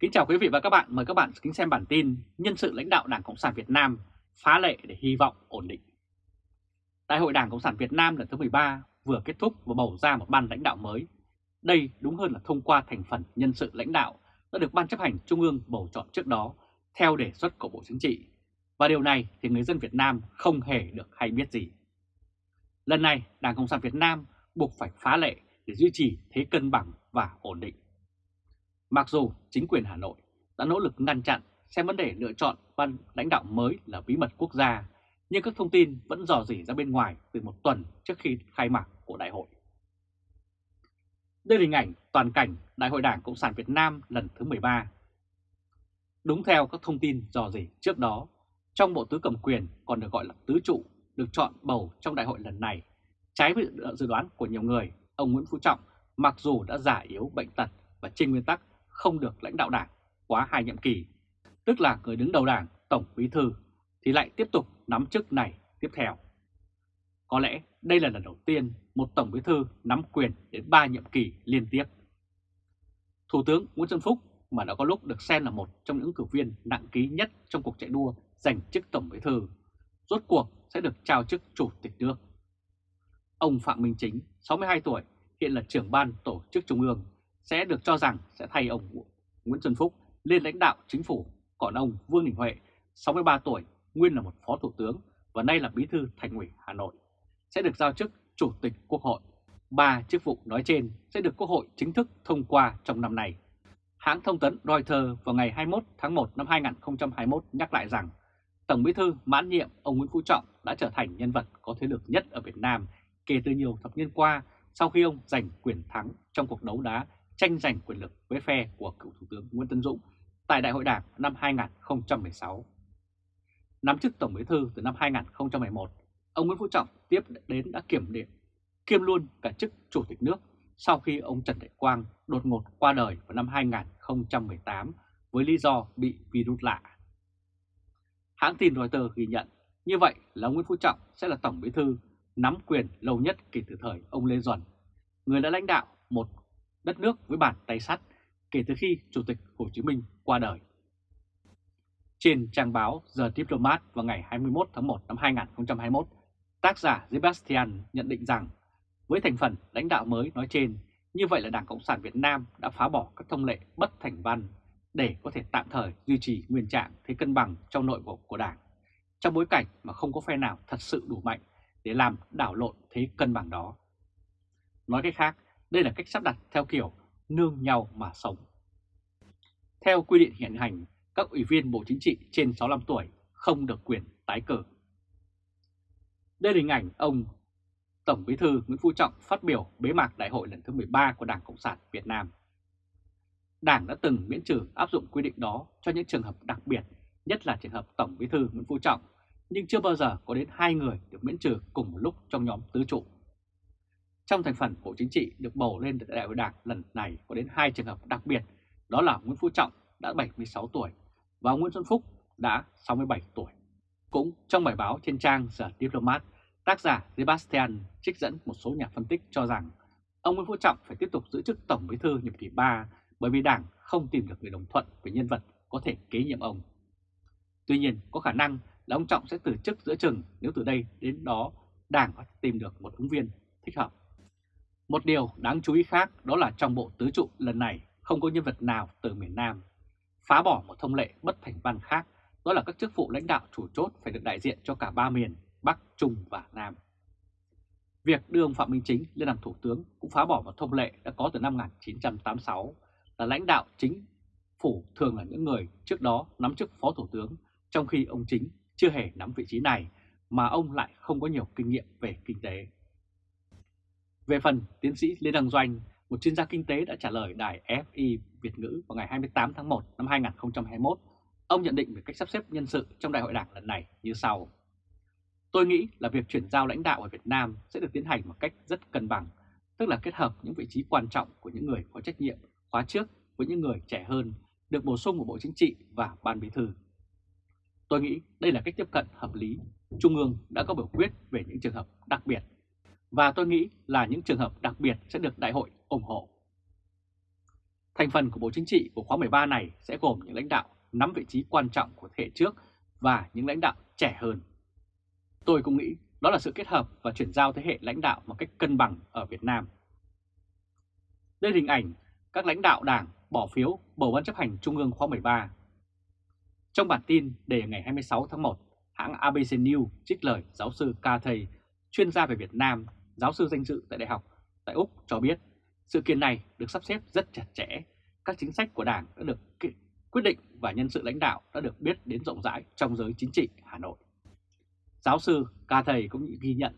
Kính chào quý vị và các bạn, mời các bạn kính xem bản tin Nhân sự lãnh đạo Đảng Cộng sản Việt Nam phá lệ để hy vọng ổn định. Đại hội Đảng Cộng sản Việt Nam lần thứ 13 vừa kết thúc và bầu ra một ban lãnh đạo mới. Đây đúng hơn là thông qua thành phần nhân sự lãnh đạo đã được Ban chấp hành Trung ương bầu chọn trước đó theo đề xuất của Bộ Chính trị. Và điều này thì người dân Việt Nam không hề được hay biết gì. Lần này Đảng Cộng sản Việt Nam buộc phải phá lệ để duy trì thế cân bằng và ổn định. Mặc dù chính quyền Hà Nội đã nỗ lực ngăn chặn xem vấn đề lựa chọn ban lãnh đạo mới là bí mật quốc gia, nhưng các thông tin vẫn dò dỉ ra bên ngoài từ một tuần trước khi khai mạc của đại hội. Đây là hình ảnh toàn cảnh Đại hội Đảng Cộng sản Việt Nam lần thứ 13. Đúng theo các thông tin dò dỉ trước đó, trong bộ tứ cầm quyền còn được gọi là tứ trụ được chọn bầu trong đại hội lần này. Trái với dự đoán của nhiều người, ông Nguyễn Phú Trọng mặc dù đã giả yếu bệnh tật và trên nguyên tắc không được lãnh đạo đảng quá hai nhiệm kỳ, tức là người đứng đầu đảng, tổng bí thư, thì lại tiếp tục nắm chức này tiếp theo. Có lẽ đây là lần đầu tiên một tổng bí thư nắm quyền đến 3 nhiệm kỳ liên tiếp. Thủ tướng Nguyễn Xuân Phúc mà đã có lúc được xem là một trong những cử viên nặng ký nhất trong cuộc chạy đua giành chức tổng bí thư, rốt cuộc sẽ được trao chức chủ tịch nước. Ông Phạm Minh Chính, 62 tuổi, hiện là trưởng ban tổ chức trung ương, sẽ được cho rằng sẽ thay ông Nguyễn Xuân Phúc lên lãnh đạo chính phủ, còn ông Vương Đình Huệ, 63 tuổi, nguyên là một phó thủ tướng và nay là bí thư thành ủy Hà Nội, sẽ được giao chức chủ tịch Quốc hội. Ba chức vụ nói trên sẽ được Quốc hội chính thức thông qua trong năm nay. Hãng thông tấn Reuters vào ngày 21 tháng 1 năm 2021 nhắc lại rằng Tổng bí thư mãn nhiệm ông Nguyễn Phú Trọng đã trở thành nhân vật có thế lực nhất ở Việt Nam kể từ nhiều thập niên qua sau khi ông giành quyền thắng trong cuộc đấu đá tranh giành quyền lực với phe của cựu Thủ tướng Nguyễn Tân Dũng tại Đại hội Đảng năm 2016. Nắm chức Tổng Bí thư từ năm 2011, ông Nguyễn Phú Trọng tiếp đến đã kiểm điểm, kiêm luôn cả chức Chủ tịch nước sau khi ông Trần Đại Quang đột ngột qua đời vào năm 2018 với lý do bị virus lạ. Hãng tin Reuters ghi nhận như vậy là ông Nguyễn Phú Trọng sẽ là Tổng Bí thư nắm quyền lâu nhất kể từ thời ông Lê Duẩn, người đã lãnh đạo một đất nước với bàn tay sắt kể từ khi Chủ tịch Hồ Chí Minh qua đời. Trên trang báo The Diplomat vào ngày 21 tháng 1 năm 2021, tác giả Sebastian nhận định rằng với thành phần lãnh đạo mới nói trên, như vậy là Đảng Cộng sản Việt Nam đã phá bỏ các thông lệ bất thành văn để có thể tạm thời duy trì nguyên trạng thế cân bằng trong nội bộ của Đảng, trong bối cảnh mà không có phe nào thật sự đủ mạnh để làm đảo lộn thế cân bằng đó. Nói cách khác, đây là cách sắp đặt theo kiểu nương nhau mà sống. Theo quy định hiện hành, các ủy viên Bộ Chính trị trên 65 tuổi không được quyền tái cử. Đây là hình ảnh ông Tổng Bí thư Nguyễn Phú Trọng phát biểu bế mạc đại hội lần thứ 13 của Đảng Cộng sản Việt Nam. Đảng đã từng miễn trừ áp dụng quy định đó cho những trường hợp đặc biệt, nhất là trường hợp Tổng Bí thư Nguyễn Phú Trọng, nhưng chưa bao giờ có đến hai người được miễn trừ cùng một lúc trong nhóm tứ trụ. Trong thành phần Bộ Chính trị được bầu lên đại hội đảng lần này có đến hai trường hợp đặc biệt, đó là Nguyễn Phú Trọng đã 76 tuổi và Nguyễn Xuân Phúc đã 67 tuổi. Cũng trong bài báo trên trang The Diplomat, tác giả Sebastian trích dẫn một số nhà phân tích cho rằng ông Nguyễn Phú Trọng phải tiếp tục giữ chức Tổng Bí thư nhiệm kỳ 3 bởi vì Đảng không tìm được người đồng thuận về nhân vật có thể kế nhiệm ông. Tuy nhiên, có khả năng là ông Trọng sẽ từ chức giữa chừng nếu từ đây đến đó Đảng có tìm được một ứng viên thích hợp. Một điều đáng chú ý khác đó là trong bộ tứ trụ lần này không có nhân vật nào từ miền Nam. Phá bỏ một thông lệ bất thành văn khác, đó là các chức vụ lãnh đạo chủ chốt phải được đại diện cho cả ba miền, Bắc, Trung và Nam. Việc đưa ông Phạm Minh Chính lên làm thủ tướng cũng phá bỏ một thông lệ đã có từ năm 1986 là lãnh đạo chính phủ thường là những người trước đó nắm chức phó thủ tướng, trong khi ông Chính chưa hề nắm vị trí này mà ông lại không có nhiều kinh nghiệm về kinh tế. Về phần tiến sĩ Lê Đăng Doanh, một chuyên gia kinh tế đã trả lời đài FI Việt ngữ vào ngày 28 tháng 1 năm 2021. Ông nhận định về cách sắp xếp nhân sự trong đại hội đảng lần này như sau. Tôi nghĩ là việc chuyển giao lãnh đạo ở Việt Nam sẽ được tiến hành một cách rất cân bằng, tức là kết hợp những vị trí quan trọng của những người có trách nhiệm khóa trước với những người trẻ hơn được bổ sung của Bộ Chính trị và Ban Bí thư. Tôi nghĩ đây là cách tiếp cận hợp lý. Trung ương đã có biểu quyết về những trường hợp đặc biệt và tôi nghĩ là những trường hợp đặc biệt sẽ được đại hội ủng hộ. Thành phần của Bộ Chính trị của khóa 13 này sẽ gồm những lãnh đạo nắm vị trí quan trọng của thế hệ trước và những lãnh đạo trẻ hơn. Tôi cũng nghĩ đó là sự kết hợp và chuyển giao thế hệ lãnh đạo một cách cân bằng ở Việt Nam. Đây là hình ảnh các lãnh đạo đảng bỏ phiếu bầu ban chấp hành Trung ương khóa 13. Trong bản tin đề ngày 26 tháng 1, hãng ABC News trích lời giáo sư Ca Thầy, chuyên gia về Việt Nam, giáo sư danh dự tại Đại học tại Úc cho biết sự kiện này được sắp xếp rất chặt chẽ, các chính sách của Đảng đã được quyết định và nhân sự lãnh đạo đã được biết đến rộng rãi trong giới chính trị Hà Nội. Giáo sư Ca Thầy cũng ghi nhận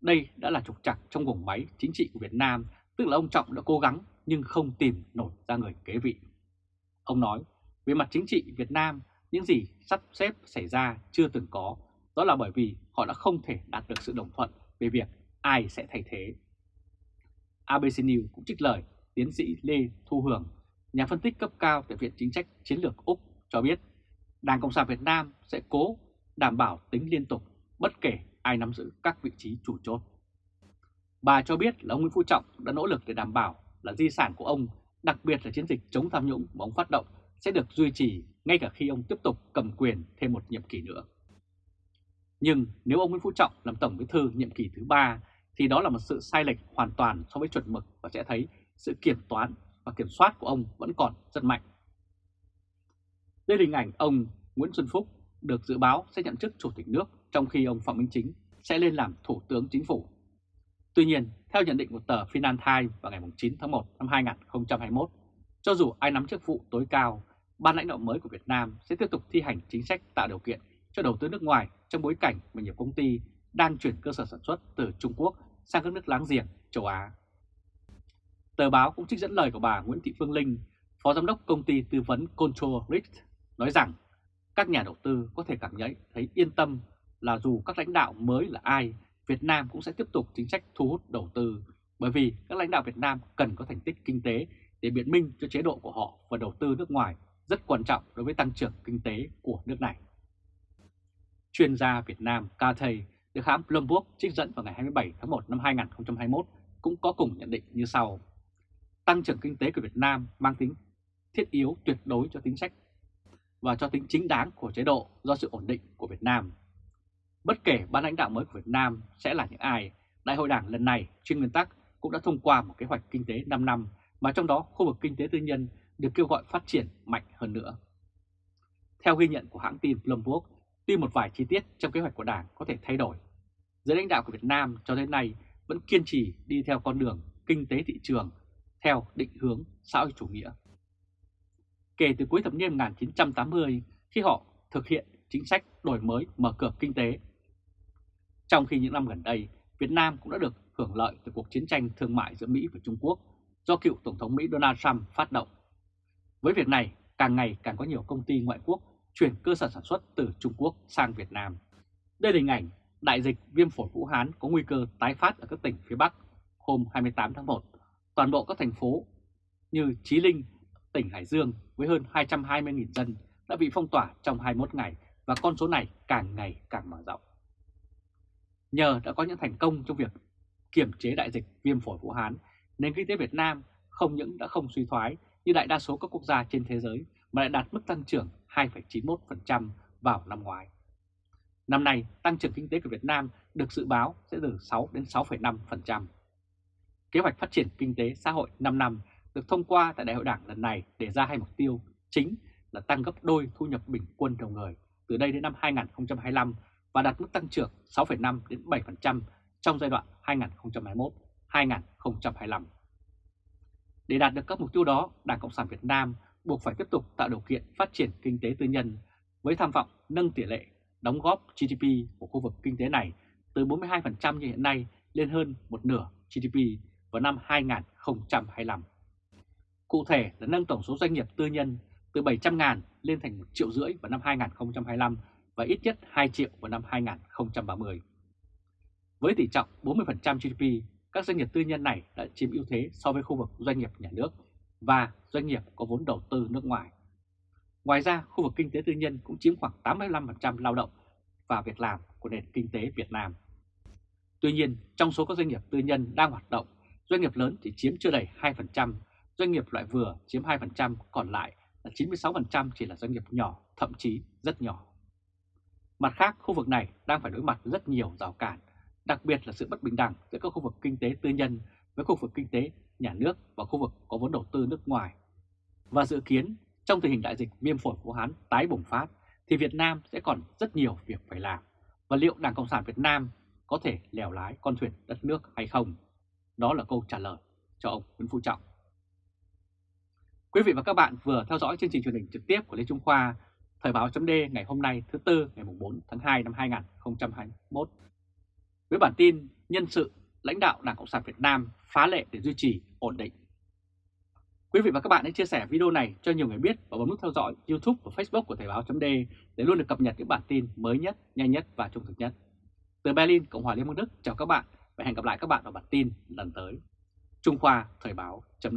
đây đã là trục trặc trong vùng máy chính trị của Việt Nam, tức là ông Trọng đã cố gắng nhưng không tìm nổi ra người kế vị. Ông nói, về mặt chính trị Việt Nam, những gì sắp xếp xảy ra chưa từng có, đó là bởi vì họ đã không thể đạt được sự đồng thuận về việc ai sẽ thay thế. ABC News cũng trích lời tiến sĩ Lê Thu Hường, nhà phân tích cấp cao tại Viện Chính sách Chiến lược Úc cho biết Đảng Cộng sản Việt Nam sẽ cố đảm bảo tính liên tục bất kể ai nắm giữ các vị trí chủ chốt. Bà cho biết là ông Nguyễn Phú Trọng đã nỗ lực để đảm bảo là di sản của ông, đặc biệt là chiến dịch chống tham nhũng mà ông phát động sẽ được duy trì ngay cả khi ông tiếp tục cầm quyền thêm một nhiệm kỳ nữa. Nhưng nếu ông Nguyễn Phú Trọng làm Tổng Bí thư nhiệm kỳ thứ ba thì đó là một sự sai lệch hoàn toàn so với chuẩn mực và sẽ thấy sự kiểm toán và kiểm soát của ông vẫn còn rất mạnh. Đây là hình ảnh ông Nguyễn Xuân Phúc được dự báo sẽ nhậm chức Chủ tịch nước trong khi ông Phạm Minh Chính sẽ lên làm Thủ tướng Chính phủ. Tuy nhiên, theo nhận định của tờ Financial Times vào ngày 9 tháng 1 năm 2021, cho dù ai nắm chức vụ tối cao, ban lãnh đạo mới của Việt Nam sẽ tiếp tục thi hành chính sách tạo điều kiện cho đầu tư nước ngoài trong bối cảnh mà nhiều công ty đang chuyển cơ sở sản xuất từ Trung Quốc sang các nước láng giềng châu Á. Tờ báo cũng trích dẫn lời của bà Nguyễn Thị Phương Linh, Phó Giám đốc công ty tư vấn Control Risk, nói rằng các nhà đầu tư có thể cảm nhận thấy yên tâm là dù các lãnh đạo mới là ai, Việt Nam cũng sẽ tiếp tục chính sách thu hút đầu tư bởi vì các lãnh đạo Việt Nam cần có thành tích kinh tế để biện minh cho chế độ của họ và đầu tư nước ngoài rất quan trọng đối với tăng trưởng kinh tế của nước này. Chuyên gia Việt Nam Ca Thầy được hãng Bloomberg trích dẫn vào ngày 27 tháng 1 năm 2021 cũng có cùng nhận định như sau. Tăng trưởng kinh tế của Việt Nam mang tính thiết yếu tuyệt đối cho chính sách và cho tính chính đáng của chế độ do sự ổn định của Việt Nam. Bất kể ban lãnh đạo mới của Việt Nam sẽ là những ai, Đại hội Đảng lần này trên nguyên tắc cũng đã thông qua một kế hoạch kinh tế 5 năm mà trong đó khu vực kinh tế tư nhân được kêu gọi phát triển mạnh hơn nữa. Theo ghi nhận của hãng tin Bloomberg, tuy một vài chi tiết trong kế hoạch của Đảng có thể thay đổi, giới lãnh đạo của Việt Nam cho đến nay vẫn kiên trì đi theo con đường kinh tế thị trường theo định hướng xã hội chủ nghĩa. Kể từ cuối thập niên 1980, khi họ thực hiện chính sách đổi mới mở cửa kinh tế. Trong khi những năm gần đây, Việt Nam cũng đã được hưởng lợi từ cuộc chiến tranh thương mại giữa Mỹ và Trung Quốc do cựu Tổng thống Mỹ Donald Trump phát động. Với việc này, càng ngày càng có nhiều công ty ngoại quốc chuyển cơ sở sản xuất từ Trung Quốc sang Việt Nam. Đây là hình ảnh đại dịch viêm phổi Vũ Hán có nguy cơ tái phát ở các tỉnh phía Bắc hôm 28 tháng 1. Toàn bộ các thành phố như Chí Linh, tỉnh Hải Dương với hơn 220.000 dân đã bị phong tỏa trong 21 ngày và con số này càng ngày càng mở rộng. Nhờ đã có những thành công trong việc kiểm chế đại dịch viêm phổi Vũ Hán, nền kinh tế Việt Nam không những đã không suy thoái như đại đa số các quốc gia trên thế giới mà lại đạt mức tăng trưởng 2,91% vào năm ngoái. Năm nay, tăng trưởng kinh tế của Việt Nam được dự báo sẽ từ 6 đến 6,5%. Kế hoạch phát triển kinh tế xã hội 5 năm được thông qua tại Đại hội Đảng lần này để ra hai mục tiêu chính là tăng gấp đôi thu nhập bình quân đầu người từ đây đến năm 2025 và đạt mức tăng trưởng 6,5 đến 7% trong giai đoạn 2021-2025. Để đạt được các mục tiêu đó, Đảng Cộng sản Việt Nam buộc phải tiếp tục tạo điều kiện phát triển kinh tế tư nhân với tham vọng nâng tỷ lệ đóng góp GDP của khu vực kinh tế này từ 42% như hiện nay lên hơn một nửa GDP vào năm 2025. Cụ thể là nâng tổng số doanh nghiệp tư nhân từ 700.000 lên thành 1 triệu rưỡi vào năm 2025 và ít nhất 2 triệu vào năm 2030. Với tỷ trọng 40% GDP, các doanh nghiệp tư nhân này đã chiếm ưu thế so với khu vực doanh nghiệp nhà nước và doanh nghiệp có vốn đầu tư nước ngoài. Ngoài ra, khu vực kinh tế tư nhân cũng chiếm khoảng 85% lao động và việc làm của nền kinh tế Việt Nam. Tuy nhiên, trong số các doanh nghiệp tư nhân đang hoạt động, doanh nghiệp lớn chỉ chiếm chưa đầy 2%, doanh nghiệp loại vừa chiếm 2%, còn lại là 96% chỉ là doanh nghiệp nhỏ, thậm chí rất nhỏ. Mặt khác, khu vực này đang phải đối mặt rất nhiều rào cản, đặc biệt là sự bất bình đẳng giữa các khu vực kinh tế tư nhân với khu vực kinh tế nhà nước và khu vực có vốn đầu tư nước ngoài. Và dự kiến trong tình hình đại dịch viêm phổi Vũ Hán tái bùng phát thì Việt Nam sẽ còn rất nhiều việc phải làm. Và liệu Đảng Cộng sản Việt Nam có thể lèo lái con thuyền đất nước hay không? Đó là câu trả lời cho ông Nguyễn Phú Trọng. Quý vị và các bạn vừa theo dõi chương trình truyền hình trực tiếp của Lê Trung Khoa, Thời báo chấm ngày hôm nay thứ Tư ngày 4 tháng 2 năm 2021. Với bản tin nhân sự lãnh đạo Đảng Cộng sản Việt Nam phá lệ để duy trì ổn định. Quý vị và các bạn hãy chia sẻ video này cho nhiều người biết và bấm nút theo dõi YouTube và Facebook của Thời báo.d để luôn được cập nhật những bản tin mới nhất, nhanh nhất và trung thực nhất. Từ Berlin, Cộng hòa Liên bang Đức, chào các bạn và hẹn gặp lại các bạn ở bản tin lần tới. Trung Khoa Thời báo chấm